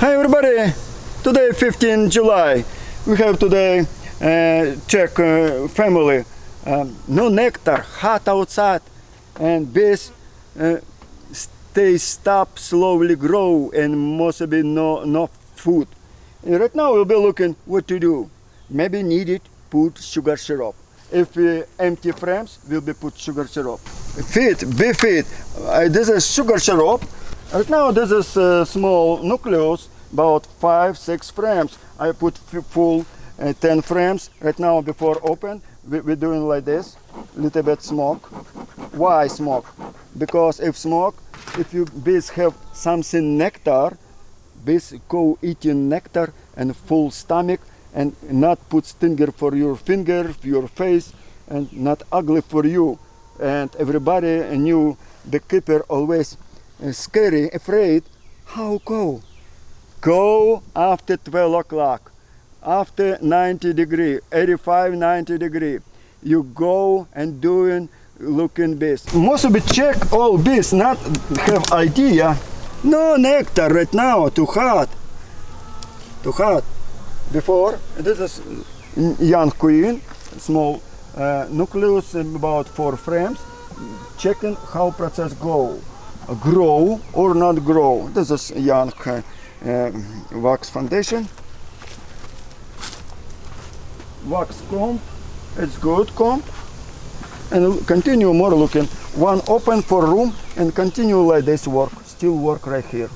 Hi everybody! Today 15 July. We have today uh, check uh, family. Um, no nectar, hot outside, and bees uh, stay stop, slowly grow, and must be no no food. And right now we'll be looking what to do. Maybe need it, put sugar syrup. If uh, empty frames, will be put sugar syrup. Feed, bee feed. Uh, this is sugar syrup. Right now this is uh, small nucleus, about five, six frames. I put full uh, 10 frames. Right now before open, we, we're doing like this, little bit smoke. Why smoke? Because if smoke, if you bees have something nectar, bees go eating nectar and full stomach and not put stinger for your finger, your face, and not ugly for you. And everybody knew the keeper always scary, afraid. How go? Go after 12 o'clock, after 90 degree, 85, 90 degree. You go and doing looking bees. Most of it check all bees, not have idea. No nectar right now, too hot. Too hot. Before, this is young queen, small uh, nucleus, about four frames. Checking how process go, grow or not grow. This is young uh, uh, wax foundation. Wax comb, it's good comb. And continue more looking. One open for room and continue like this work. Still work right here.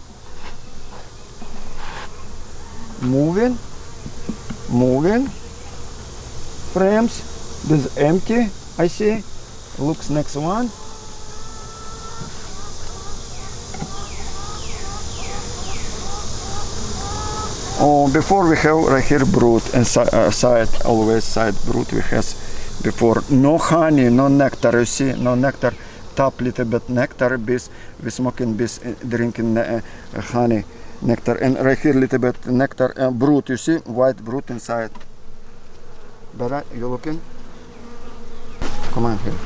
Moving, moving. Frames, this empty, I see. Looks next one. Oh, before we have right here brood and si- uh, side always side brood we has before no honey no nectar you see no nectar top little bit nectar bees we smoking bees uh, drinking uh, uh, honey nectar and right here little bit nectar uh, brood you see white brood inside Better you looking come on here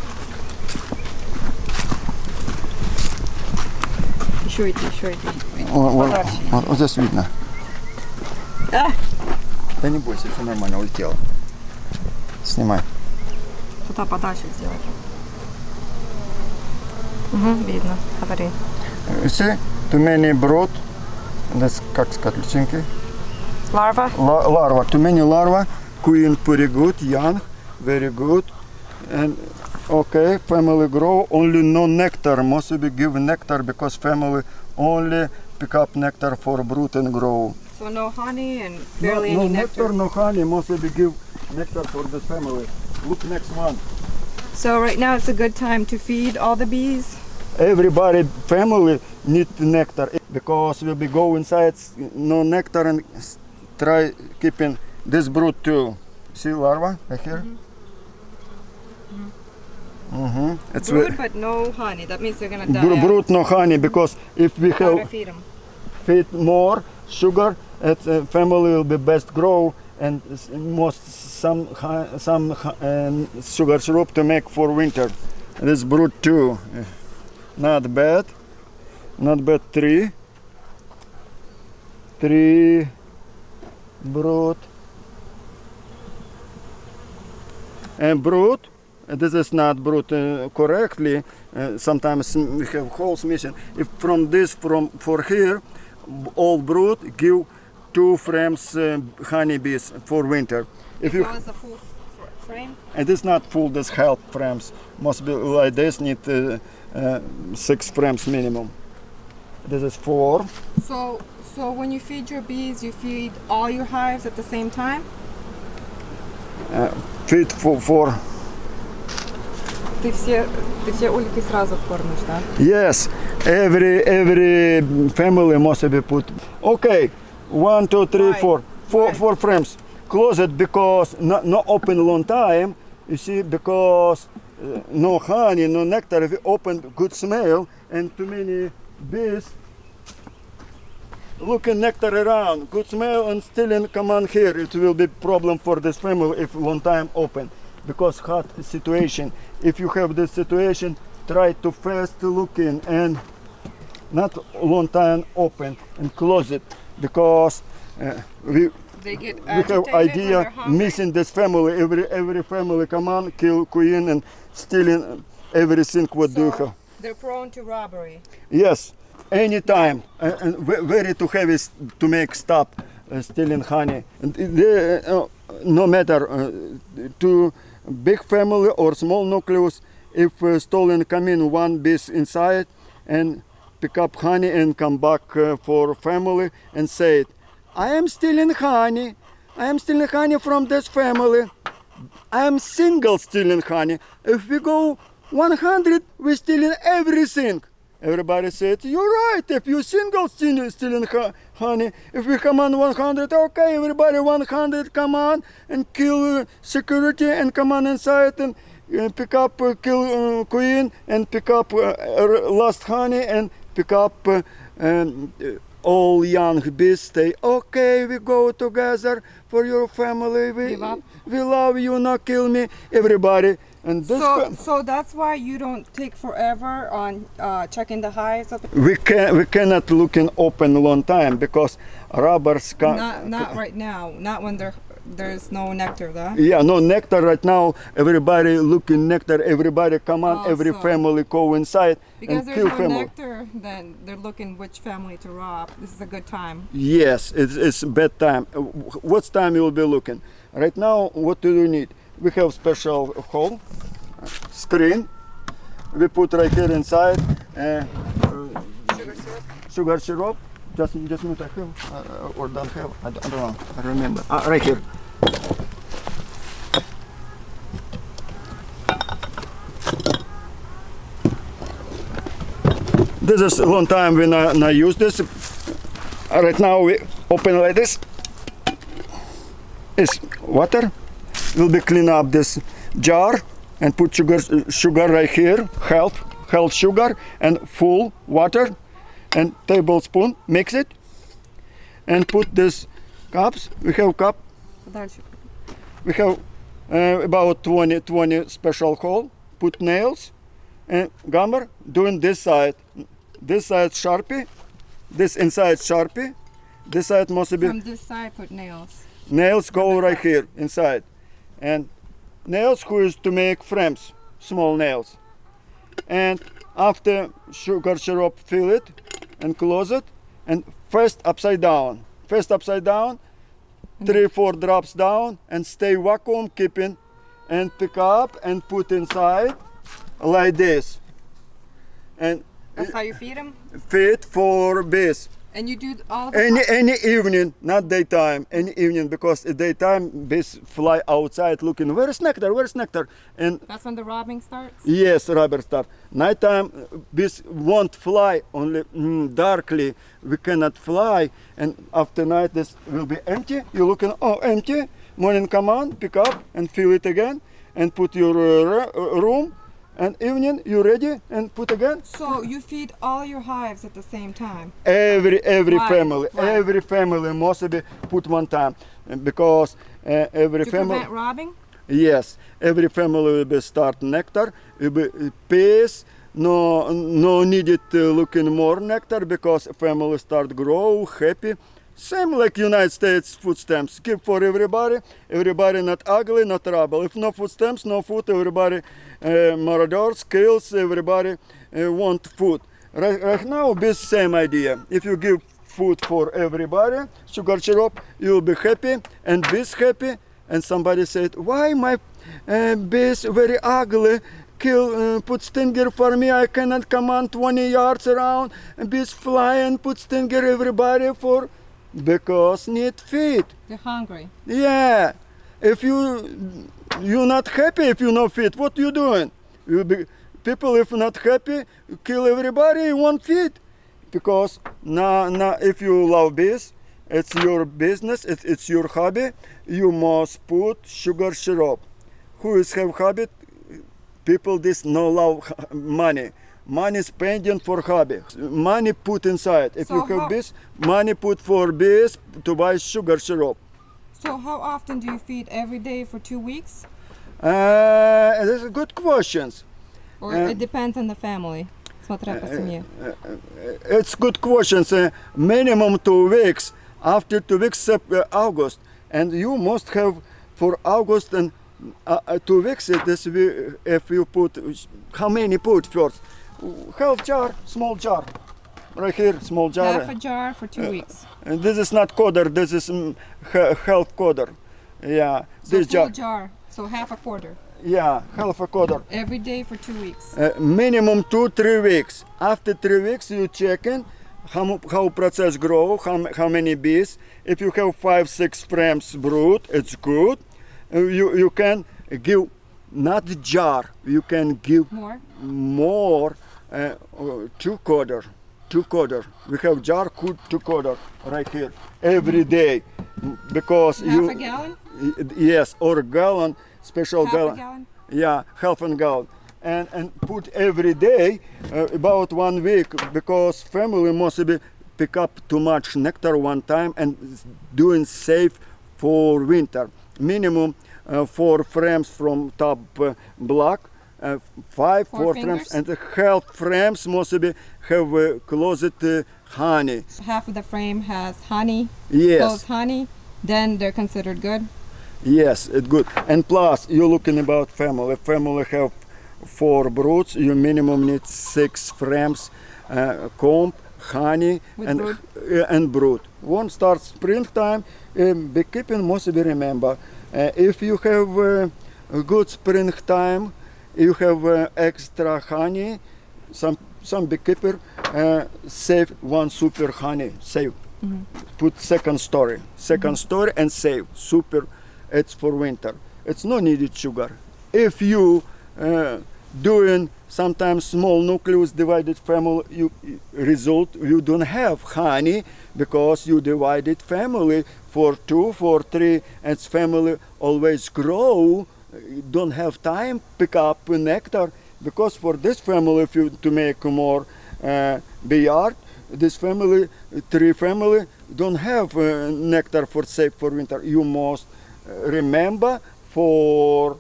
Еще эти, еще эти. О, вот, Подальше. вот, вот здесь видно А! да не бойся все нормально улетело снимай Туда подальше сделать. Угу, видно. Смотри. You see, too many brood. That's как сказать, личинки. Ларва. La- larva, too many larva. Queen pretty good, young, very good. And okay, family grow. Only no nectar. Must be give nectar because family only pick up nectar for brood and grow. So no honey and barely no any nectar, nectar. no honey. Must be give nectar for the family. Look next one. So right now it's a good time to feed all the bees. everybody family need the nectar because we'll be go inside no nectar and try keeping this brood too see larva right here mm-hmm. it's ve- Brood, but no honey. That means they're gonna die. bro- out. brood no honey because if we have feed feed more sugar it uh, family will be best grow and most some some um, sugar syrup to make for winter. This brood too. Uh, not bad. Not bad three. Three brood and brood uh, this is not brood uh, correctly. Uh, sometimes we have holes missing. If from this from for here all brood give two frames uh, honeybees for winter if you That was a full fr- frame. it is not full this half frames must be like this need uh, uh, six frames minimum this is four So so when you feed your bees, you feed all your hives at the same time. feet for, for Ты все ты все ульки сразу кормишь, да? yes every every family must be put okay one two three Why? four. Four Why? four frames. Close it because not, not open long time. You see because uh, no honey no nectar. If you open good smell and too many bees looking nectar around good smell and still in come on here it will be problem for this family if long time open. Because hot situation. If you have this situation try to fast looking and not long time open and close it because uh, we we have idea missing this family. Every every family come on, kill queen and stealing everything what do you have. They're prone to robbery. Yes, anytime and, and very to heavy to make stop uh, stealing honey. And they, uh, no matter uh, to big family or small nucleus, if uh, stolen come in one bees inside and pick up honey and come back uh, for family and say it, I am stealing honey. I am stealing honey from this family. I am single stealing honey. If we go 100, we're stealing everything. Everybody said, you're right. If you single stealing, stealing ho- honey, if we come on 100, okay, everybody 100, come on and kill security and come on inside and uh, pick up, uh, kill uh, queen and pick up uh, uh, last honey and pick up um, uh, all young bees. say, okay. We go together for your family. We we love you. Not kill me. Everybody and. So, so that's why you don't take forever on uh, checking the hives. Of the, we can we cannot look in open long time because rubbers can not, not right now. Not when there, there's no nectar, though. yeah no nectar right now everybody looking nectar everybody come on Oh, every so- family go inside Because and kill no family nectar, then they're looking which family to rob. This is a good time. yes it's, it's bad time Uh, what time you will be looking right now what do you need we have special hole screen we put right here inside uh, uh, Sugar syrup. sugar syrup. Just, just minute I have uh, or don't have. I don't, I don't know. I remember. Ah, right here. This is a long time when I, when I use this. Uh, Right now we open like this. It's water. We'll be clean up this jar and put sugar sugar right here. Half half sugar and full water and tablespoon mix it and put this cups we have cup we have uh, about 20 20 special hole put nails and gummer doing this side. This side sharpie this inside sharpie this side must be from this side put nails. Nails go right here inside. And nails who is to make frames small nails. And after sugar syrup fill it and close it and first upside down. First upside down three four drops down and stay vacuum keeping and pick up and put inside like this. And That's how you feed them. feed for bees And you do all the any any evening, not daytime, any evening because at daytime bees fly outside looking where is nectar, where is nectar, and That's when the robbing starts. yes, rubber start. Nighttime bees won't fly only mm, darkly. We cannot fly, and after night this will be empty. You're looking oh empty. Morning come on, pick up and fill it again, and put your uh, room. And evening you ready and put again. So you feed all your hives at the same time. every every Right, family right. every family must be put one time uh, because uh, every To family prevent robbing. yes every family will be start nectar will be peace no no needed uh, looking more nectar because family start grow happy same like united states food stamps give for everybody everybody not ugly not trouble. If no food stamps no food everybody uh, marauders kills everybody uh, want food. Right, right now be same idea. If you give food for everybody sugar syrup you'll be happy and bees happy. And somebody said why my uh, bees very ugly? Kill uh, put stinger for me. I cannot come on 20 yards around. And bees fly and put stinger everybody for because need feed. They're hungry. yeah. If you you're not happy if you no feed what you doing? You be, people if not happy kill everybody you want feed. Because now now if you love bees it's your business it's, it's your hobby you must put sugar syrup. Who is have habit? People this no love money money spending for hobby, money put inside. If so you have this, money put for this to buy sugar syrup. So how often do you feed? Every day for two weeks? Uh, is a good question. Or uh, it depends on the family. Uh, uh, uh, it's good questions. Uh, minimum two weeks. After two weeks, uh, August, and you must have for August and uh, two weeks. This we, if you put how many put first. Half jar, small jar, right here, small jar. Half a jar for two weeks. And this is not quarter. This is ha- half quarter. Yeah, So this jar. jar. So half a quarter. Yeah, half a quarter. Every day for two weeks. Uh, minimum two three weeks. After three weeks, you checking how mu- how process grow, how, how many bees. If you have five six frames brood, it's good. Uh, you you can give not jar. You can give More. more uh, uh, two quarter, two quarter. We have jar could two quarter right here every day because Half you a gallon. yes or gallon special Half a gallon gallon. yeah half a gallon and and put every day uh, about one week because family must be pick up too much nectar one time and doing safe for winter minimum uh, four frames from top uh, block uh, five Four four frames and the half frames mostly have uh, closet uh, honey Half of the frame has honey. yes Closed honey. Then they're considered good. Yes, it's good. And plus, you're looking about family. Family have four broods. You minimum need six frames, uh, comb, honey, With and brood? uh, and brood. One starts springtime. Um, beekeeping must be remember. Uh, if you have uh, a good springtime, you have uh, extra honey. Some some beekeeper uh, save one super honey. Save put second story second story and save super it's for winter it's no needed sugar if you uh, doing sometimes small nucleus divided family you result you don't have honey because you divided family for two for three and family always grow don't have time pick up nectar because for this family if you to make more uh, beyond this family three family don't have uh, nectar for safe for winter you must uh, remember for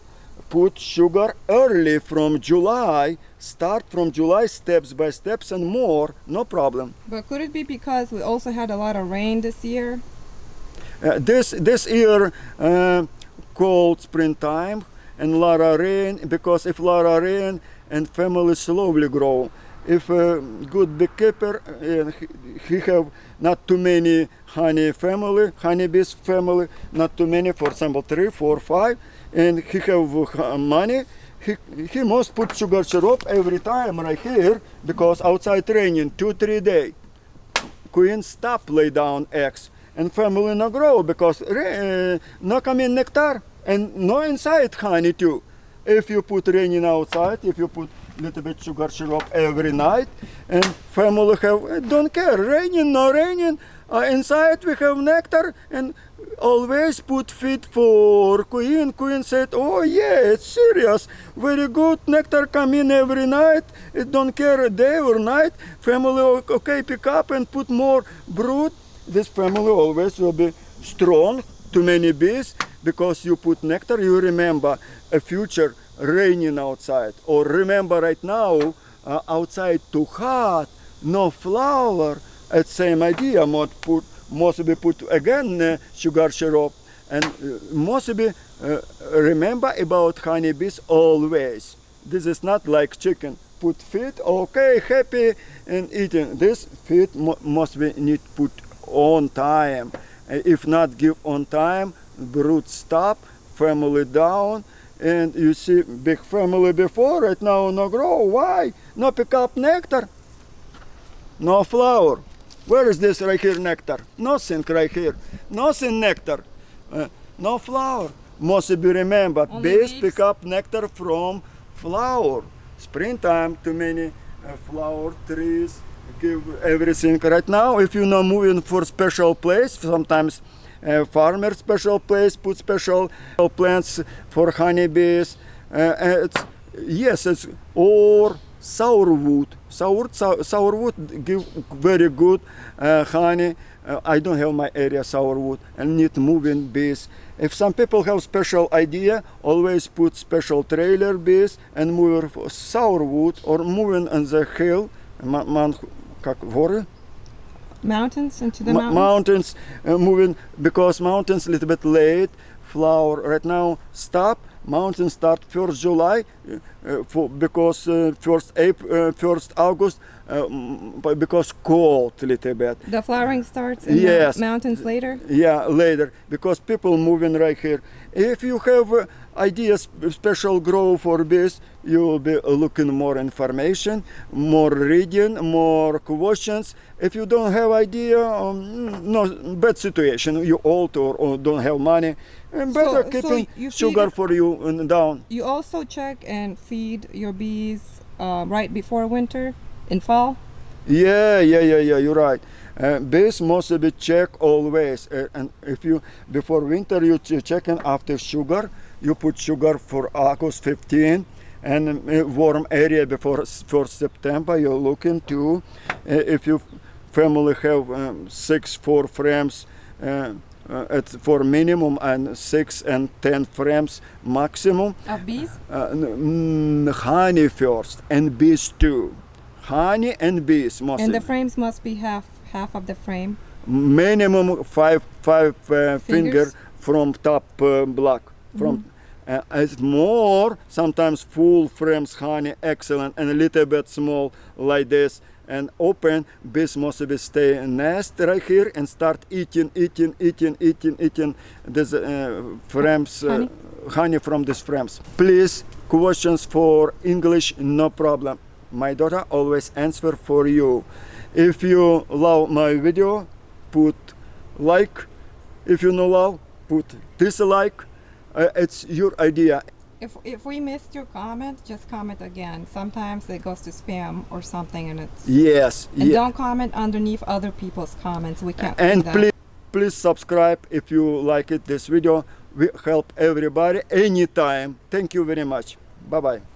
put sugar early from july start from july steps by steps and more no problem But could it be because we also had a lot of rain this year? Uh, this this year uh, cold springtime and of rain because if of rain and family slowly grow if a good beekeeper he, he have not too many honey family honeybees family not too many for example three four five and he have uh, money he, he must put sugar syrup every time right here because outside raining two three day. Queen stop lay down eggs and family no grow because uh, no come in nectar and no inside honey too. If you put raining outside if you put little bit sugar syrup every night and family have uh, don't care raining no raining uh, inside we have nectar and always put feed for queen queen said oh yeah it's serious very good nectar come in every night it don't care a day or night family okay pick up and put more brood this family always will be strong too many bees because you put nectar you remember a future raining outside. Or remember right now uh, outside too hot no flower. It's same idea. Must put must be put again uh, sugar syrup. And uh, must be uh, remember about honeybees always. This is not like chicken. Put feed okay happy and eating. This feed mu- must be need put on time. If not give on time brood stop family down. And you see big family before right now no grow. Why? No pick up nectar. No flower. Where is this right here nectar? Nothing right here. Nothing nectar. Uh, no flower. Must be remembered Only bees pick up nectar from flower. Springtime too many uh, flower trees give everything right now if you're not moving for special place sometimes uh, farmer special place put special plants for honeybees uh, uh, it's, yes it's or sourwood sour sour, sourwood give very good uh, honey uh, I don't have my area sourwood and need moving bees. If some people have special idea, always put special trailer bees and move for sourwood or moving on the hill. Man, man как воры? mountains into the Mo- mountains. mountains uh, moving because mountains a little bit late flower right now stop mountains start first july uh, uh, for because uh, first april uh, first august uh, because cold a little bit. The flowering starts in the Yes. mountains later. yeah later. Because people moving right here. If you have uh, ideas special grow for this you will be looking more information more reading more questions. If you don't have idea um, no bad situation. You old or, or don't have money and better So- so keeping you sugar for you and down. You also check and feed your bees uh, right before winter in fall. Yeah, yeah, yeah, yeah. You're right. Uh, bees must be checked always. Uh, and if you before winter you ch- checking after sugar, you put sugar for August 15, and uh, warm area before for September. You're looking to uh, if you family have um, six four frames. Uh, uh, at for minimum and six and ten frames maximum Of bees? uh, mm, honey first and bees too honey and bees must And the frames must be half half of the frame. minimum five five uh, finger Fingers? from top uh, block from uh, it's more sometimes full frames honey excellent and a little bit small like this and open bees must be stay in nest right here and start eating eating eating eating eating this uh, frames uh, Honey? honey from these frames please questions for english no problem my daughter always answer for you. If you love my video put like. If you no love put dislike. Uh, it's your idea. If, if we missed your comment, just comment again. Sometimes it goes to spam or something, and it's yes and don't comment underneath other people's comments. We can't. and please please subscribe if you like it this video. We help everybody anytime. Thank you very much. Bye bye